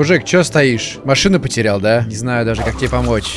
Мужик, чё стоишь? Машину потерял, да? Не знаю даже, как тебе помочь.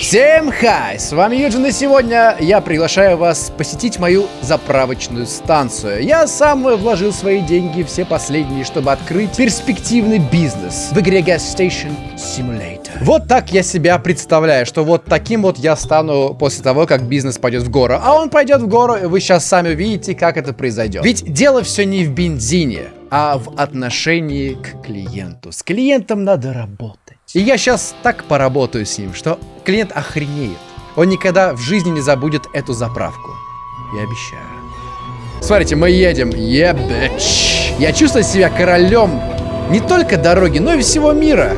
Всем хай! С вами Юджин, и сегодня я приглашаю вас посетить мою заправочную станцию. Я сам вложил свои деньги, все последние, чтобы открыть перспективный бизнес в игре Gas Station Simulator. Вот так я себя представляю, что вот таким вот я стану после того, как бизнес пойдет в гору. А он пойдет в гору, и вы сейчас сами увидите, как это произойдет. Ведь дело все не в бензине, а в отношении к клиенту. С клиентом надо работать. И я сейчас так поработаю с ним, что клиент охренеет. Он никогда в жизни не забудет эту заправку. Я обещаю. Смотрите, мы едем. Ебэч. Я чувствую себя королем не только дороги, но и всего мира.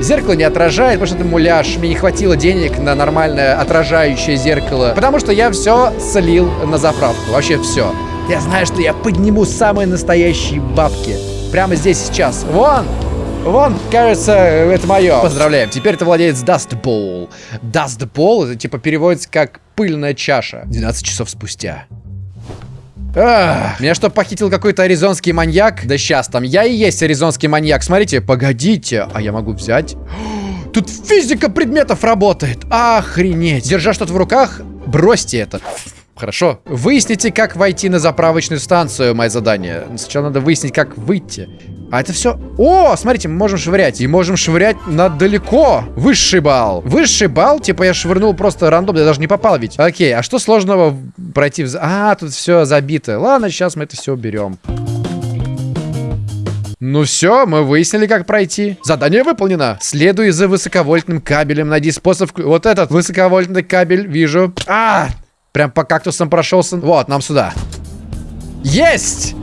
Зеркало не отражает, потому что это муляж. Мне не хватило денег на нормальное отражающее зеркало. Потому что я все слил на заправку. Вообще все. Я знаю, что я подниму самые настоящие бабки. Прямо здесь сейчас. Вон! Вон, кажется, это мое. Поздравляем, теперь ты владелец Dust Bowl. Dust Bowl, это типа переводится как пыльная чаша. 12 часов спустя. Ах, меня что, похитил какой-то аризонский маньяк? Да сейчас там, я и есть аризонский маньяк. Смотрите, погодите, а я могу взять... Тут физика предметов работает. Охренеть. Держа что-то в руках, бросьте это. Хорошо. Выясните, как войти на заправочную станцию, мое задание. Сначала надо выяснить, как выйти. А это все... О, смотрите, мы можем швырять. И можем швырять на далеко. Высший балл. Высший балл, типа я швырнул просто рандомно, я даже не попал ведь. Окей, а что сложного пройти в... А, тут все забито. Ладно, сейчас мы это все уберем. Ну все, мы выяснили, как пройти. Задание выполнено. Следуй за высоковольтным кабелем. Найди способ... Вот этот высоковольтный кабель вижу. А! Прям по кактусам прошелся. Вот, нам сюда. Есть!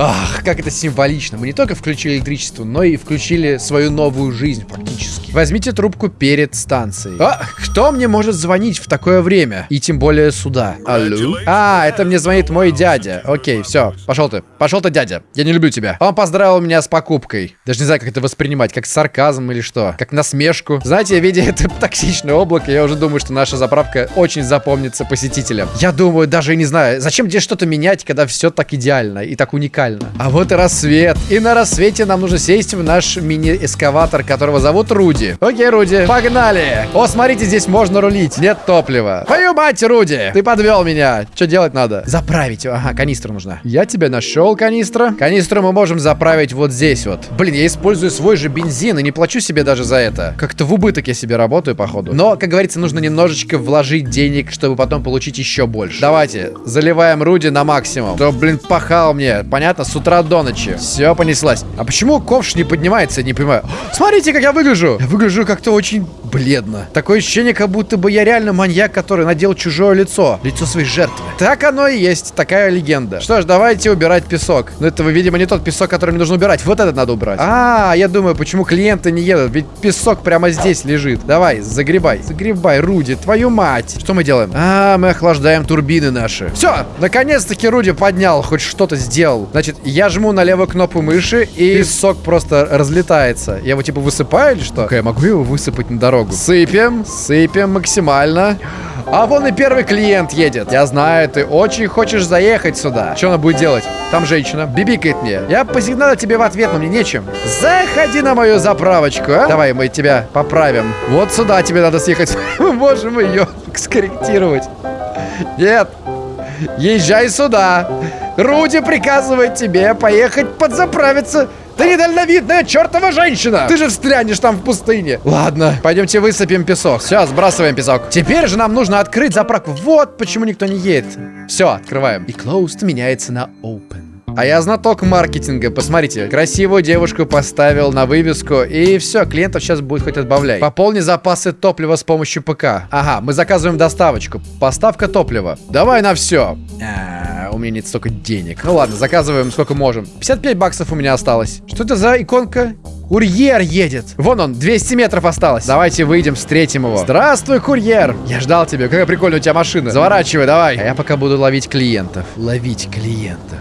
Ах, как это символично. Мы не только включили электричество, но и включили свою новую жизнь фактически. Возьмите трубку перед станцией. А, кто мне может звонить в такое время? И тем более сюда. Алло? А, это мне звонит мой дядя. Окей, все. Пошел ты. Пошел ты, дядя. Я не люблю тебя. Он поздравил меня с покупкой. Даже не знаю, как это воспринимать. Как сарказм или что. Как насмешку. Знаете, видя это токсичное облако, я уже думаю, что наша заправка очень запомнится посетителям. Я думаю, даже не знаю, зачем здесь что-то менять, когда все так идеально и так уникально идеально. А вот и рассвет. И на рассвете нам нужно сесть в наш мини-эскаватор, которого зовут Руди. Окей, Руди, погнали. О, смотрите, здесь можно рулить. Нет топлива. Твою мать, Руди! Ты подвел меня. Что делать надо? Заправить. Ага, канистра нужна. Я тебя нашел, канистра. Канистру мы можем заправить вот здесь вот. Блин, я использую свой же бензин и не плачу себе даже за это. Как-то в убыток я себе работаю, походу. Но, как говорится, нужно немножечко вложить денег, чтобы потом получить еще больше. Давайте, заливаем Руди на максимум. То, блин, пахал мне. Понятно? Понятно, с утра до ночи. Все понеслась. А почему ковш не поднимается, не понимаю. Смотрите, как я выгляжу. Я выгляжу как-то очень бледно. Такое ощущение, как будто бы я реально маньяк, который надел чужое лицо. Лицо своей жертвы. Так оно и есть. Такая легенда. Что ж, давайте убирать песок. Но это, видимо, не тот песок, который мне нужно убирать. Вот этот надо убрать. А, я думаю, почему клиенты не едут. Ведь песок прямо здесь лежит. Давай, загребай. Загребай, Руди, твою мать. Что мы делаем? А, мы охлаждаем турбины наши. Все, наконец-таки Руди поднял, хоть что-то сделал. Значит, я жму на левую кнопку мыши, и песок просто разлетается. Я его типа высыпаю или что? Я могу его высыпать на дорогу? Сыпем, сыпем максимально. А вон и первый клиент едет. Я знаю, ты очень хочешь заехать сюда. Что она будет делать? Там женщина. Бибикает мне. Я посигналю тебе в ответ, но мне нечем. Заходи на мою заправочку, а? Давай, мы тебя поправим. Вот сюда тебе надо съехать. Мы можем ее скорректировать. Нет. Езжай сюда. Руди приказывает тебе поехать подзаправиться. Ты недальновидная чертова женщина! Ты же встрянешь там в пустыне. Ладно, пойдемте высыпем песок. Все, сбрасываем песок. Теперь же нам нужно открыть заправку. Вот почему никто не едет. Все, открываем. И closed меняется на open. А я знаток маркетинга. Посмотрите, красивую девушку поставил на вывеску. И все, клиентов сейчас будет хоть отбавляй. Пополни запасы топлива с помощью ПК. Ага, мы заказываем доставочку. Поставка топлива. Давай на все. А, у меня нет столько денег. Ну ладно, заказываем сколько можем. 55 баксов у меня осталось. Что это за иконка? Курьер едет. Вон он, 200 метров осталось. Давайте выйдем, встретим его. Здравствуй, курьер. Я ждал тебя. Какая прикольная у тебя машина. Заворачивай, давай. А я пока буду ловить клиентов. Ловить клиентов.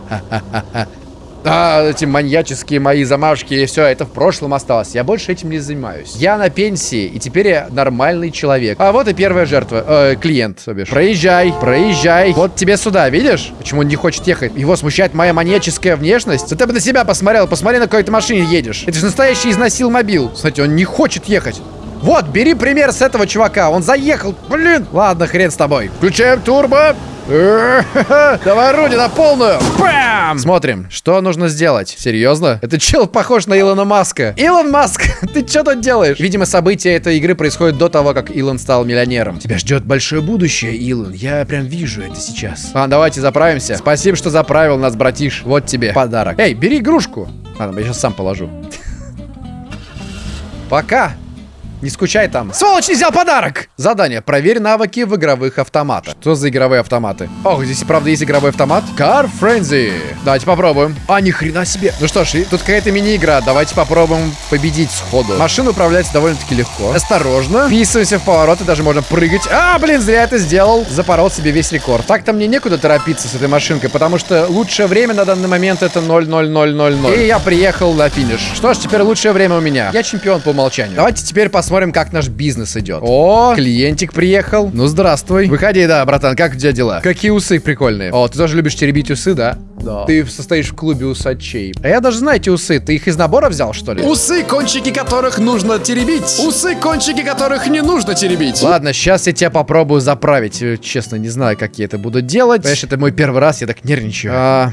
А, эти маньяческие мои замашки, и все, это в прошлом осталось. Я больше этим не занимаюсь. Я на пенсии, и теперь я нормальный человек. А вот и первая жертва. Э, клиент, то. Проезжай, проезжай. Вот тебе сюда, видишь? Почему он не хочет ехать? Его смущает моя маньяческая внешность? Да ты бы на себя посмотрел, посмотри, на какой ты машине едешь. Это же настоящий изнасил мобил. Кстати, он не хочет ехать. Вот, бери пример с этого чувака. Он заехал. Блин. Ладно, хрен с тобой. Включаем турбо. Давай, Руди, на полную! Бам! Смотрим, что нужно сделать. Серьезно? Это чел похож на Илона Маска. Илон Маск, ты что тут делаешь? Видимо, события этой игры происходят до того, как Илон стал миллионером. Тебя ждет большое будущее, Илон. Я прям вижу это сейчас. А, давайте заправимся. Спасибо, что заправил нас, братиш. Вот тебе подарок. Эй, бери игрушку. Ладно, я сейчас сам положу. Пока. Не скучай там. Сволочь, не взял подарок! Задание. Проверь навыки в игровых автоматах. Что за игровые автоматы? Ох, здесь и правда есть игровой автомат. Car Frenzy. Давайте попробуем. А, ни хрена себе. Ну что ж, тут какая-то мини-игра. Давайте попробуем победить сходу. Машина управляется довольно-таки легко. Осторожно. Вписываемся в повороты, даже можно прыгать. А, блин, зря это сделал. Запорол себе весь рекорд. Так-то мне некуда торопиться с этой машинкой, потому что лучшее время на данный момент это 00000. И я приехал на финиш. Что ж, теперь лучшее время у меня. Я чемпион по умолчанию. Давайте теперь посмотрим посмотрим, как наш бизнес идет. О, клиентик приехал. Ну, здравствуй. Выходи, да, братан, как у тебя дела? Какие усы прикольные. О, ты тоже любишь теребить усы, да? Да. Ты состоишь в клубе усачей. А я даже знаю эти усы. Ты их из набора взял, что ли? Усы, кончики которых нужно теребить. Усы, кончики которых не нужно теребить. Ладно, сейчас я тебя попробую заправить. Э, честно, не знаю, как я это буду делать. Понимаешь, это мой первый раз, я так нервничаю. А,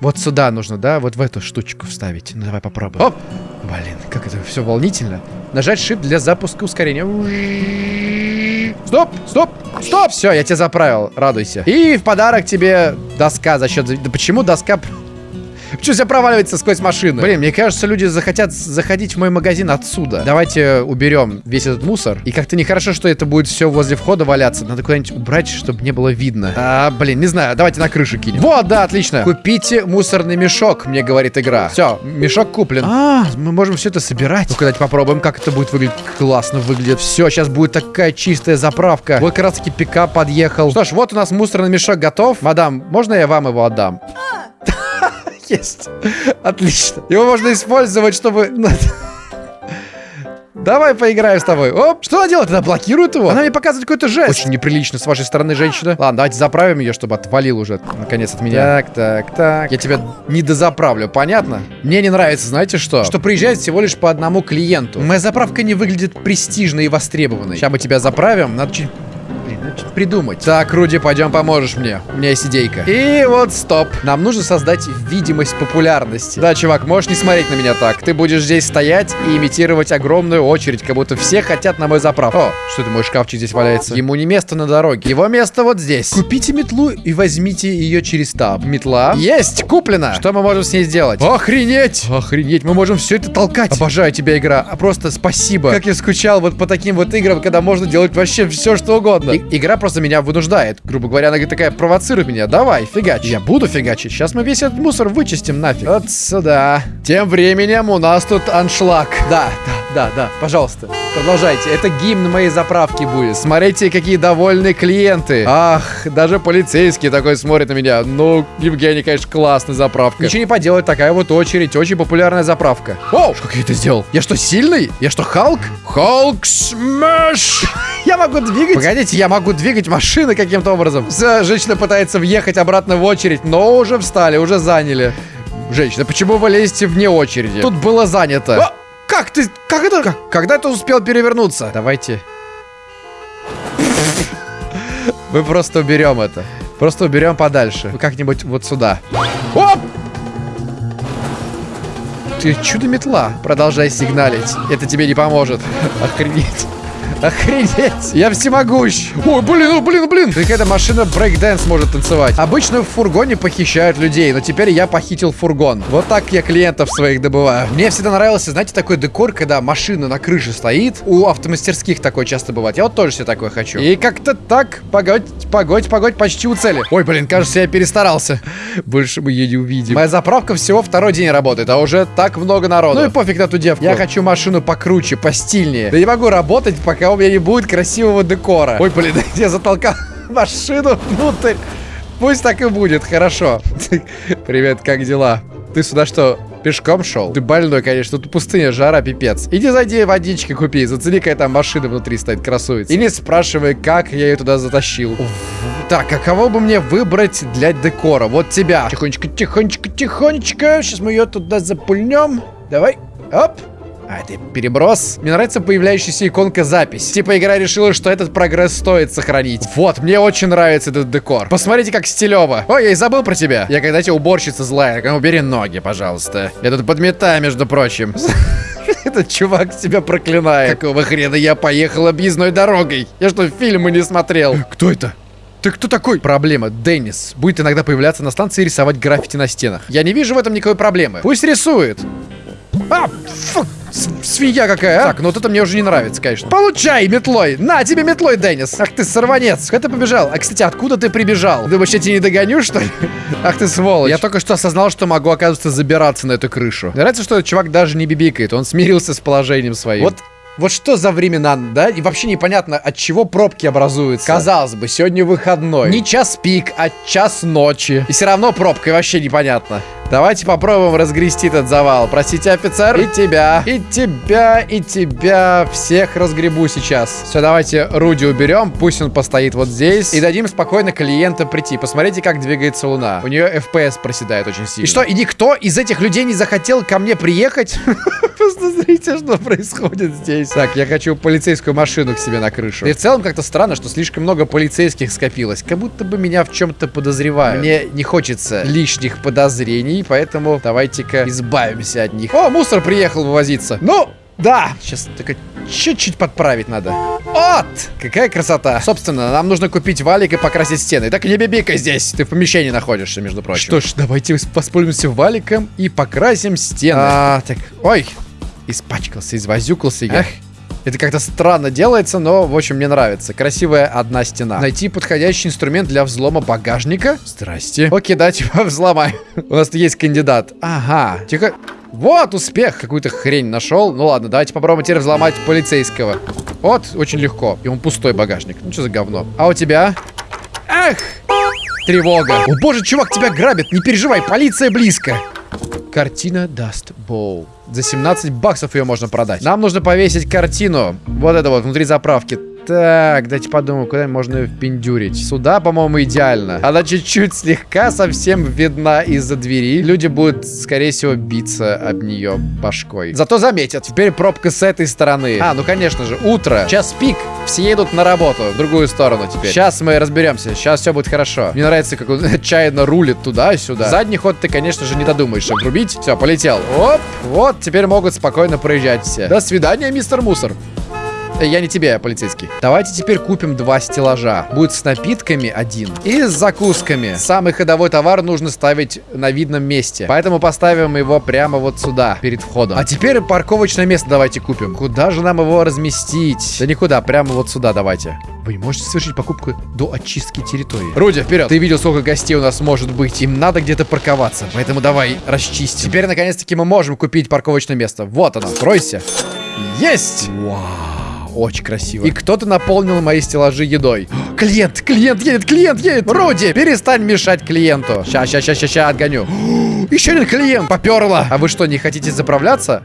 вот сюда нужно, да? Вот в эту штучку вставить. Ну, давай попробуем. Оп! Блин, как это все волнительно. Нажать shift для запуска ускорения. Стоп, стоп, стоп! Все, я тебя заправил, радуйся. И в подарок тебе доска за счет... Да почему доска Почему все проваливается сквозь машины? Блин, мне кажется, люди захотят заходить в мой магазин отсюда. Давайте уберем весь этот мусор. И как-то нехорошо, что это будет все возле входа валяться. Надо куда-нибудь убрать, чтобы не было видно. А, блин, не знаю. Давайте на крышу кинем. Вот, да, отлично. Купите мусорный мешок, мне говорит игра. Все, мешок куплен. А, мы можем все это собирать. Ну-ка, давайте попробуем, как это будет выглядеть. Классно выглядит. Все, сейчас будет такая чистая заправка. Вот как раз таки пикап подъехал. Что ж, вот у нас мусорный мешок готов. Мадам, можно я вам его отдам? Есть. Отлично. Его можно использовать, чтобы... Ну, Давай поиграем с тобой. Оп, что она делает? Она блокирует его? Она мне показывает какой-то жест. Очень неприлично с вашей стороны, женщина. Ладно, давайте заправим ее, чтобы отвалил уже, наконец, от меня. Так, так, так. Я тебя не дозаправлю, понятно? Мне не нравится, знаете что? Что приезжает всего лишь по одному клиенту. Моя заправка не выглядит престижной и востребованной. Сейчас мы тебя заправим. Надо чуть придумать. Так, Руди, пойдем поможешь мне. У меня есть идейка. И вот стоп. Нам нужно создать видимость популярности. Да, чувак, можешь не смотреть на меня так. Ты будешь здесь стоять и имитировать огромную очередь, как будто все хотят на мой заправку. О, что это мой шкафчик здесь валяется? Ему не место на дороге. Его место вот здесь. Купите метлу и возьмите ее через таб. Метла. Есть, куплена. Что мы можем с ней сделать? Охренеть! Охренеть, мы можем все это толкать. Обожаю тебя, игра. А просто спасибо. Как я скучал вот по таким вот играм, когда можно делать вообще все, что угодно. И игра просто меня вынуждает. Грубо говоря, она такая провоцирует меня. Давай, фигач. Я буду фигачить. Сейчас мы весь этот мусор вычистим нафиг. Вот сюда. Тем временем у нас тут аншлаг. Да, да, да, да. Пожалуйста, продолжайте. Это гимн моей заправки будет. Смотрите, какие довольные клиенты. Ах, даже полицейский такой смотрит на меня. Ну, Евгений, конечно, классная заправка. Ничего не поделать, такая вот очередь. Очень популярная заправка. О, как я это сделал? Я что, сильный? Я что, Халк? Hulk Smash! Я могу двигать? Погодите, я могу двигать машины каким-то образом. Женщина пытается въехать обратно в очередь, но уже встали, уже заняли. Женщина, почему вы лезете вне очереди? Тут было занято. А, как ты? Как это? Как? Когда ты успел перевернуться? Давайте. Мы просто уберем это. Просто уберем подальше. Как-нибудь вот сюда. Оп! Ты чудо-метла. Продолжай сигналить. Это тебе не поможет. Охренеть. Охренеть! Я всемогущ! Ой, блин, ой, блин, блин! Какая-то машина брейкдэнс может танцевать. Обычно в фургоне похищают людей, но теперь я похитил фургон. Вот так я клиентов своих добываю. Мне всегда нравился, знаете, такой декор, когда машина на крыше стоит. У автомастерских такое часто бывает. Я вот тоже себе такое хочу. И как-то так, погодь, погодь, погодь, почти у цели. Ой, блин, кажется, я перестарался. Больше мы ее не увидим. Моя заправка всего второй день работает, а уже так много народу. Ну и пофиг на ту девку. Я хочу машину покруче, постильнее. Да не могу работать, пока у меня не будет красивого декора. Ой, блин, я затолкал машину внутрь. Пусть так и будет, хорошо. Привет, как дела? Ты сюда что, пешком шел? Ты больной, конечно. Тут пустыня, жара, пипец. Иди зайди водички купи. Зацени, какая там машина внутри стоит, красуется. И не спрашивай, как я ее туда затащил. Так, а кого бы мне выбрать для декора? Вот тебя. Тихонечко, тихонечко, тихонечко. Сейчас мы ее туда запульнем. Давай. Оп. А, это переброс. Мне нравится появляющаяся иконка запись. Типа игра решила, что этот прогресс стоит сохранить. Вот, мне очень нравится этот декор. Посмотрите, как стилево. Ой, я и забыл про тебя. Я когда тебе уборщица злая. Убери ноги, пожалуйста. Я тут подметаю, между прочим. Этот чувак тебя проклинает. Какого хрена я поехал объездной дорогой? Я что, фильмы не смотрел? Кто это? Ты кто такой? Проблема. Деннис будет иногда появляться на станции и рисовать граффити на стенах. Я не вижу в этом никакой проблемы. Пусть рисует. А, фу, свинья какая, а? Так, ну вот это мне уже не нравится, конечно. Получай метлой! На тебе метлой, Деннис! Ах ты сорванец! Куда ты побежал? А, кстати, откуда ты прибежал? Думаешь, я тебя не догоню, что ли? Ах ты сволочь! Я только что осознал, что могу, оказывается, забираться на эту крышу. Мне нравится, что этот чувак даже не бибикает. Он смирился с положением своим. Вот вот что за времена, да? И вообще непонятно, от чего пробки образуются. Казалось бы, сегодня выходной. Не час пик, а час ночи. И все равно пробка, и вообще непонятно. Давайте попробуем разгрести этот завал. Простите, офицер. И тебя, и тебя, и тебя. Всех разгребу сейчас. Все, давайте Руди уберем. Пусть он постоит вот здесь. И дадим спокойно клиента прийти. Посмотрите, как двигается луна. У нее FPS проседает очень сильно. И что, и никто из этих людей не захотел ко мне приехать? Просто смотрите, что происходит здесь. Так, я хочу полицейскую машину к себе на крышу. И в целом как-то странно, что слишком много полицейских скопилось. Как будто бы меня в чем-то подозревают. Мне не хочется лишних подозрений поэтому давайте-ка избавимся от них. О, мусор приехал вывозиться. Ну, да, сейчас только чуть-чуть подправить надо. Вот! Какая красота. Собственно, нам нужно купить валик и покрасить стены. Так не бибикай здесь, ты в помещении находишься, между прочим. Что ж, давайте воспользуемся валиком и покрасим стены. А, так, ой, испачкался, извозюкался я. Эх. Это как-то странно делается, но, в общем, мне нравится. Красивая одна стена. Найти подходящий инструмент для взлома багажника. Здрасте. Окей, давайте взломаем. У нас есть кандидат. Ага. Тихо. Вот, успех. Какую-то хрень нашел. Ну ладно, давайте попробуем теперь взломать полицейского. Вот, очень легко. И он пустой багажник. Ну что за говно? А у тебя? Эх! Тревога. О боже, чувак, тебя грабят. Не переживай, полиция близко. Картина Dust Bowl. За 17 баксов ее можно продать. Нам нужно повесить картину. Вот это вот, внутри заправки. Так, дайте подумаю, куда можно ее впендюрить. Сюда, по-моему, идеально. Она чуть-чуть слегка совсем видна из-за двери. Люди будут, скорее всего, биться об нее башкой. Зато заметят. Теперь пробка с этой стороны. А, ну, конечно же, утро. Час пик. Все едут на работу. В другую сторону теперь. Сейчас мы разберемся. Сейчас все будет хорошо. Мне нравится, как он отчаянно рулит туда-сюда. Задний ход ты, конечно же, не додумаешь обрубить. Все, полетел. Оп. Вот, теперь могут спокойно проезжать все. До свидания, мистер Мусор. Э, я не тебе, полицейский. Давайте теперь купим два стеллажа. Будет с напитками один и с закусками. Самый ходовой товар нужно ставить на видном месте. Поэтому поставим его прямо вот сюда, перед входом. А теперь парковочное место давайте купим. Куда же нам его разместить? Да никуда, прямо вот сюда давайте. Вы можете совершить покупку до очистки территории. Руди, вперед! Ты видел, сколько гостей у нас может быть. Им надо где-то парковаться. Поэтому давай расчистим. Теперь, наконец-таки, мы можем купить парковочное место. Вот оно. Откройся. Есть! Вау. Очень красиво. И кто-то наполнил мои стеллажи едой. Клиент, клиент едет, клиент едет. Руди, перестань мешать клиенту. Ща, ща, ща, ща, ща, отгоню. Еще один клиент, поперло. А вы что, не хотите заправляться?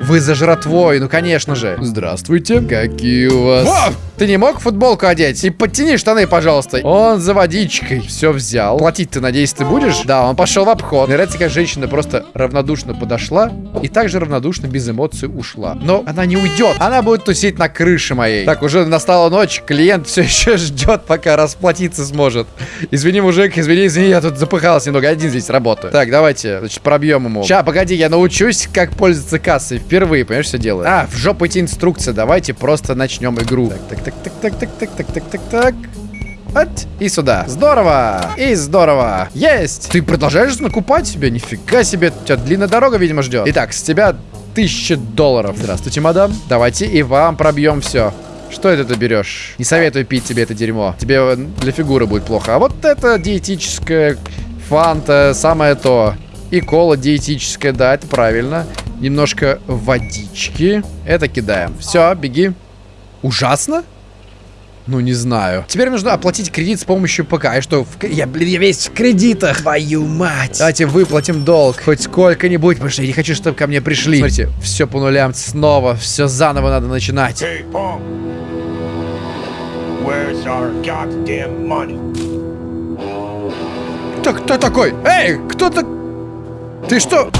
Вы за жратвой, ну конечно же. Здравствуйте. Какие у вас... О! Ты не мог футболку одеть? И подтяни штаны, пожалуйста. Он за водичкой. Все взял. Платить ты, надеюсь, ты будешь? Да, он пошел в обход. Мне нравится, как женщина просто равнодушно подошла и также равнодушно, без эмоций ушла. Но она не уйдет. Она будет тусить на крыше моей. Так, уже настала ночь. Клиент все еще ждет, пока расплатиться сможет. Извини, мужик, извини, извини, я тут запыхался немного. Один здесь работаю. Так, давайте, значит, пробьем ему. Ща, погоди, я научусь, как пользоваться кассой. Впервые, понимаешь, все делаю. А, в жопу эти инструкции. Давайте просто начнем игру. Так, так, так, так, так, так, так, так, так, так. Вот. И сюда. Здорово. И здорово. Есть. Ты продолжаешь накупать себе? Нифига себе. Тебя длинная дорога, видимо, ждет. Итак, с тебя тысяча долларов. Здравствуйте, мадам. Давайте и вам пробьем все. Что это ты берешь? Не советую пить тебе это дерьмо. Тебе для фигуры будет плохо. А вот это диетическая фанта, самое то. И кола диетическая, да, это правильно. Немножко водички. Это кидаем. Все, беги. Ужасно? Ну, не знаю. Теперь нужно оплатить кредит с помощью ПК. И что? в Я, блин, я весь в кредитах. Твою мать. Давайте выплатим долг. Хоть сколько-нибудь, потому что я не хочу, чтобы ко мне пришли. Смотрите, все по нулям снова. Все заново надо начинать. Hey, Pong. Where's our goddamn money? Кто, кто такой? Эй, кто так? Ты что?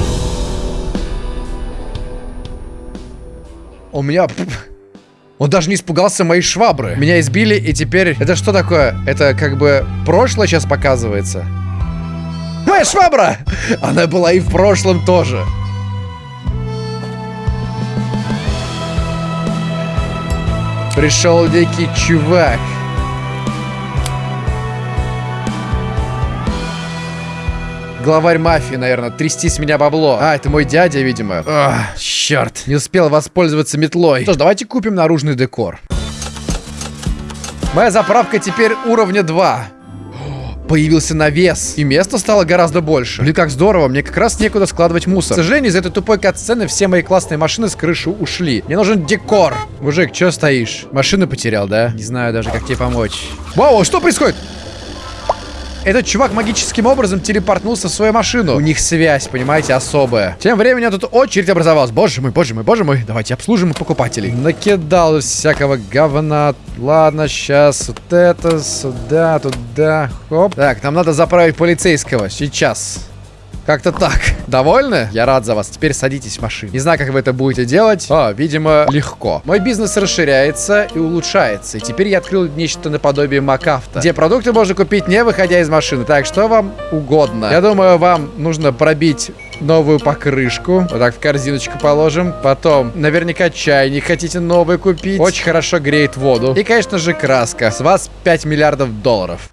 У меня... Он даже не испугался моей швабры. Меня избили, и теперь... Это что такое? Это как бы прошлое сейчас показывается? Моя швабра! Она была и в прошлом тоже. Пришел дикий чувак. Главарь мафии, наверное, трясти с меня бабло. А, это мой дядя, видимо. Ах, черт. Не успел воспользоваться метлой. Что ж, давайте купим наружный декор. Моя заправка теперь уровня 2. Появился навес, и места стало гораздо больше. Блин, как здорово, мне как раз некуда складывать мусор. К сожалению, из этой тупой кат-сцены все мои классные машины с крыши ушли. Мне нужен декор. Мужик, чё стоишь? Машину потерял, да? Не знаю даже, как тебе помочь. Вау, что происходит? Этот чувак магическим образом телепортнулся в свою машину. У них связь, понимаете, особая. Тем временем тут очередь образовалась. Боже мой, боже мой, боже мой. Давайте обслужим покупателей. Накидал всякого говна. Ладно, сейчас вот это, сюда, туда. Хоп. Так, нам надо заправить полицейского. Сейчас. Как-то так. Довольны? Я рад за вас. Теперь садитесь в машину. Не знаю, как вы это будете делать. А, видимо, легко. Мой бизнес расширяется и улучшается. И теперь я открыл нечто наподобие Макафта, где продукты можно купить, не выходя из машины. Так, что вам угодно. Я думаю, вам нужно пробить новую покрышку. Вот так в корзиночку положим. Потом, наверняка, чайник хотите новый купить. Очень хорошо греет воду. И, конечно же, краска. С вас 5 миллиардов долларов.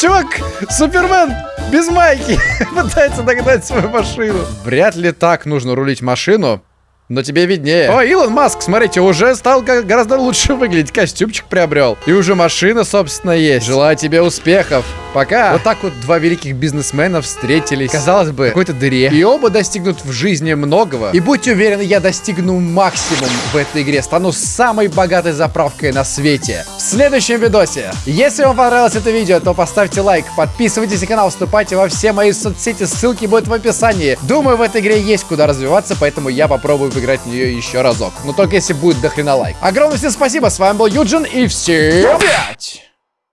Чувак, Супермен без майки пытается догнать свою машину. Вряд ли так нужно рулить машину. Но тебе виднее. О, Илон Маск, смотрите, уже стал гораздо лучше выглядеть. Костюмчик приобрел. И уже машина, собственно, есть. Желаю тебе успехов. Пока. Вот так вот два великих бизнесмена встретились. Казалось бы, в какой-то дыре. И оба достигнут в жизни многого. И будьте уверены, я достигну максимум в этой игре. Стану самой богатой заправкой на свете. В следующем видосе. Если вам понравилось это видео, то поставьте лайк, подписывайтесь на канал, вступайте во все мои соцсети, ссылки будут в описании. Думаю, в этой игре есть куда развиваться, поэтому я попробую поиграть в нее еще разок. Но только если будет дохрена лайк. Огромное всем спасибо, с вами был Юджин и всем пять!